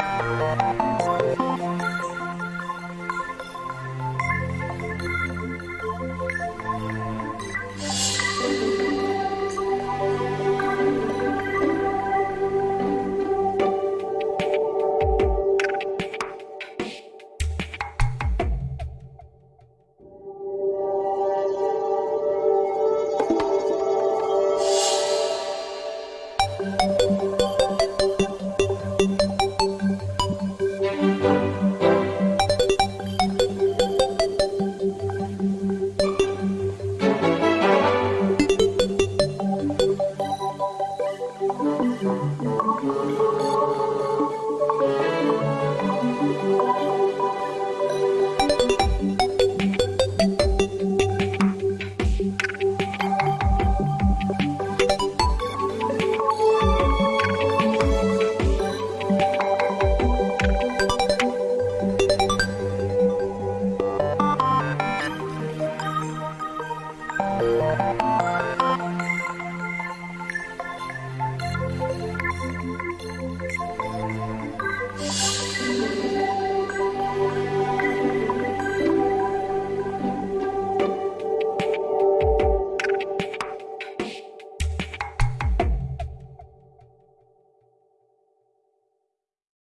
Música you